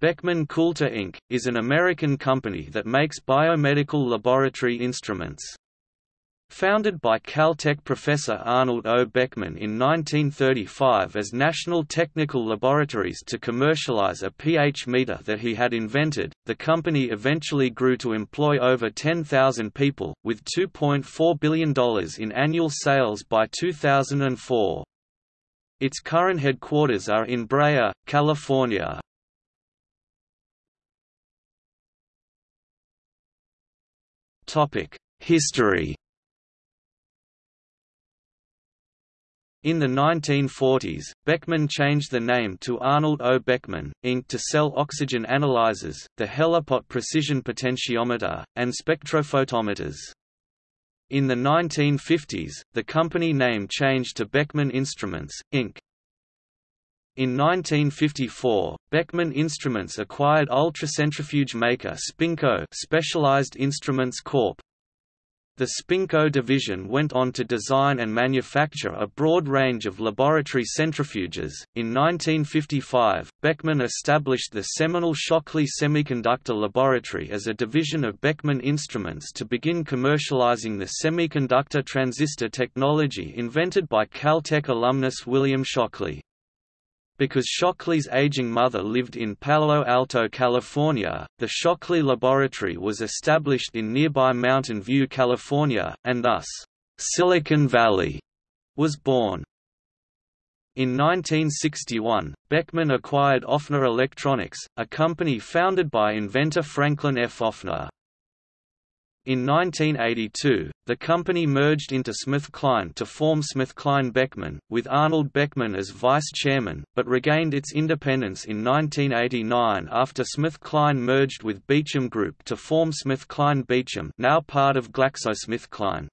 Beckman Coulter Inc., is an American company that makes biomedical laboratory instruments. Founded by Caltech professor Arnold O. Beckman in 1935 as National Technical Laboratories to commercialize a pH meter that he had invented, the company eventually grew to employ over 10,000 people, with $2.4 billion in annual sales by 2004. Its current headquarters are in Brea, California. History In the 1940s, Beckman changed the name to Arnold O. Beckman, Inc. to sell oxygen analyzers, the Helipot precision potentiometer, and spectrophotometers. In the 1950s, the company name changed to Beckman Instruments, Inc. In 1954, Beckman Instruments acquired ultracentrifuge maker Spinco Specialized Instruments Corp. The Spinco division went on to design and manufacture a broad range of laboratory centrifuges. In 1955, Beckman established the seminal Shockley Semiconductor Laboratory as a division of Beckman Instruments to begin commercializing the semiconductor transistor technology invented by Caltech alumnus William Shockley. Because Shockley's aging mother lived in Palo Alto, California, the Shockley Laboratory was established in nearby Mountain View, California, and thus, Silicon Valley was born. In 1961, Beckman acquired Offner Electronics, a company founded by inventor Franklin F. Offner. In 1982, the company merged into SmithKline to form SmithKline Beckman, with Arnold Beckman as vice chairman, but regained its independence in 1989 after SmithKline merged with Beecham Group to form SmithKline Beecham now part of GlaxoSmithKline.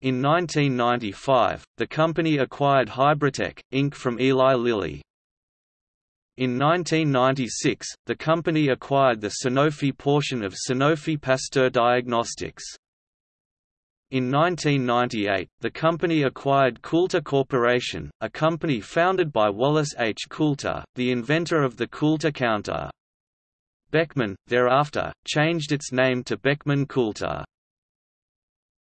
In 1995, the company acquired Hybritech, Inc. from Eli Lilly. In 1996, the company acquired the Sanofi portion of Sanofi Pasteur Diagnostics. In 1998, the company acquired Coulter Corporation, a company founded by Wallace H. Coulter, the inventor of the Coulter counter. Beckman, thereafter, changed its name to Beckman Coulter.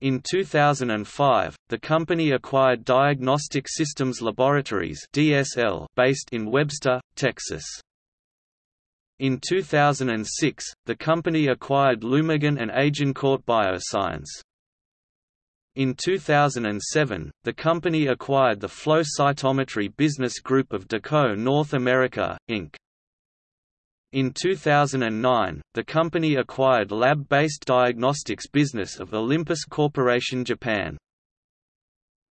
In 2005, the company acquired Diagnostic Systems Laboratories (DSL) based in Webster, Texas. In 2006, the company acquired Lumigen and Agencourt Bioscience. In 2007, the company acquired the flow cytometry business group of Dako North America, Inc. In 2009, the company acquired lab-based diagnostics business of Olympus Corporation Japan.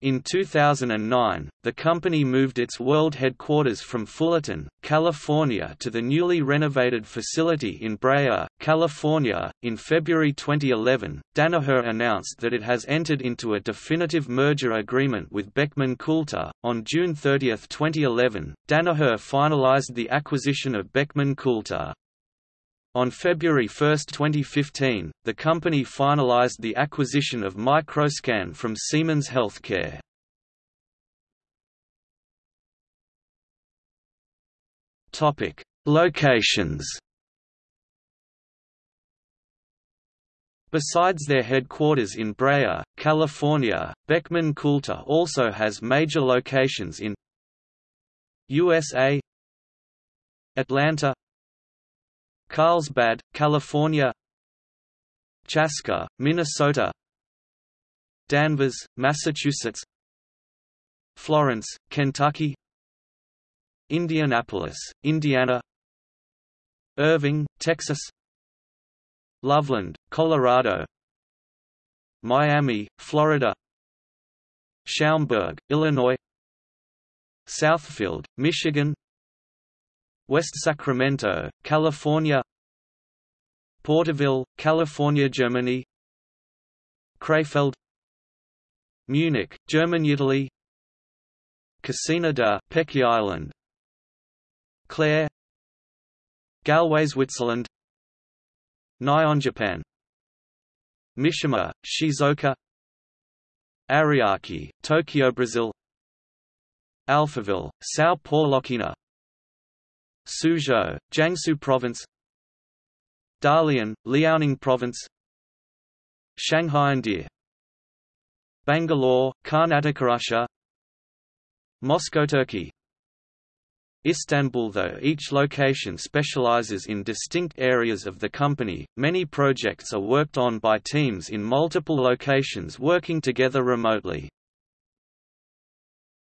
In 2009, the company moved its world headquarters from Fullerton, California to the newly renovated facility in Brea, California. In February 2011, Danaher announced that it has entered into a definitive merger agreement with Beckman Coulter. On June 30, 2011, Danaher finalized the acquisition of Beckman Coulter. On February 1, 2015, the company finalized the acquisition of Microscan from Siemens Healthcare. Topic: Locations. Besides their headquarters in Brea, California, Beckman Coulter also has major locations in USA Atlanta Carlsbad, California. Chaska, Minnesota. Danvers, Massachusetts. Florence, Kentucky. Indianapolis, Indiana. Irving, Texas. Loveland, Colorado. Miami, Florida. Schaumburg, Illinois. Southfield, Michigan West Sacramento, California Porterville, California Germany Krefeld Munich, German Italy Cassina de' Pecchi Ireland Clare Galway Switzerland Nyon Japan Mishima, Shizuoka Ariake, Tokyo Brazil Alphaville, São Paulo Suzhou, Jiangsu Province Dalian, Liaoning Province Shanghai India Bangalore, Karnataka Russia Moscow Turkey Istanbul Though each location specializes in distinct areas of the company, many projects are worked on by teams in multiple locations working together remotely.